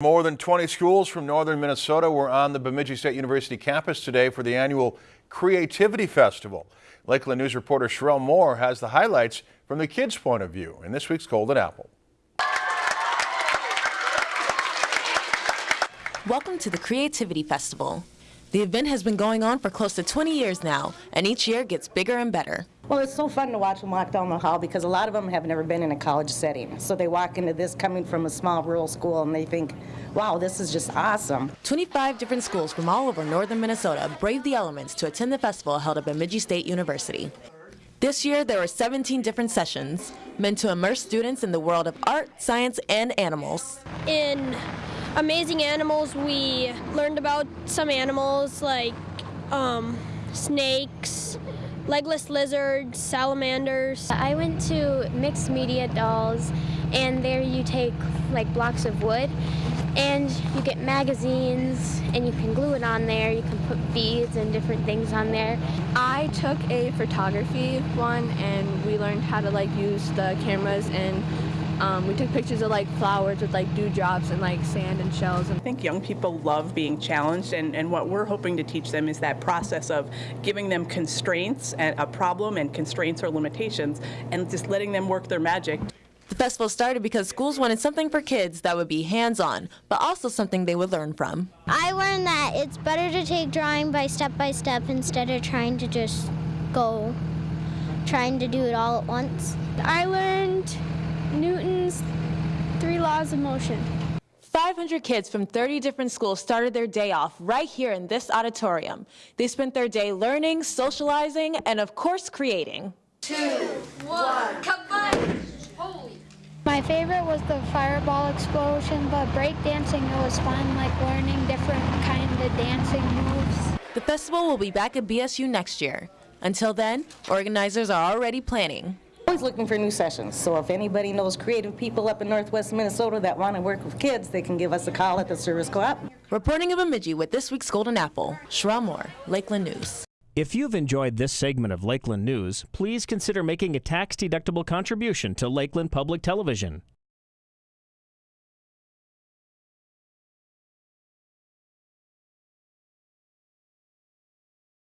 More than 20 schools from northern Minnesota were on the Bemidji State University campus today for the annual Creativity Festival. Lakeland News reporter Sherelle Moore has the highlights from the kids' point of view in this week's Golden Apple. Welcome to the Creativity Festival. The event has been going on for close to 20 years now, and each year gets bigger and better. Well, it's so fun to watch them walk down the hall because a lot of them have never been in a college setting. So they walk into this coming from a small rural school and they think, wow, this is just awesome. 25 different schools from all over northern Minnesota braved the elements to attend the festival held at Bemidji State University. This year, there were 17 different sessions meant to immerse students in the world of art, science, and animals. In Amazing Animals, we learned about some animals like um, snakes, legless lizards, salamanders. I went to Mixed Media Dolls, and there you take like blocks of wood and you get magazines and you can glue it on there you can put beads and different things on there i took a photography one and we learned how to like use the cameras and um, we took pictures of like flowers with like dewdrops and like sand and shells. And I think young people love being challenged and, and what we're hoping to teach them is that process of giving them constraints and a problem and constraints or limitations and just letting them work their magic. The festival started because schools wanted something for kids that would be hands-on, but also something they would learn from. I learned that it's better to take drawing by step by step instead of trying to just go trying to do it all at once. I learned Newton's three laws of motion. 500 kids from 30 different schools started their day off right here in this auditorium. They spent their day learning, socializing, and of course creating. Two, one, combine! Holy! My favorite was the fireball explosion, but breakdancing, it was fun, like learning different kind of dancing moves. The festival will be back at BSU next year. Until then, organizers are already planning. Always looking for new sessions, so if anybody knows creative people up in northwest Minnesota that want to work with kids, they can give us a call at the Service Co-op. Reporting of Bemidji with this week's Golden Apple, Sherelle Moore, Lakeland News. If you've enjoyed this segment of Lakeland News, please consider making a tax-deductible contribution to Lakeland Public Television.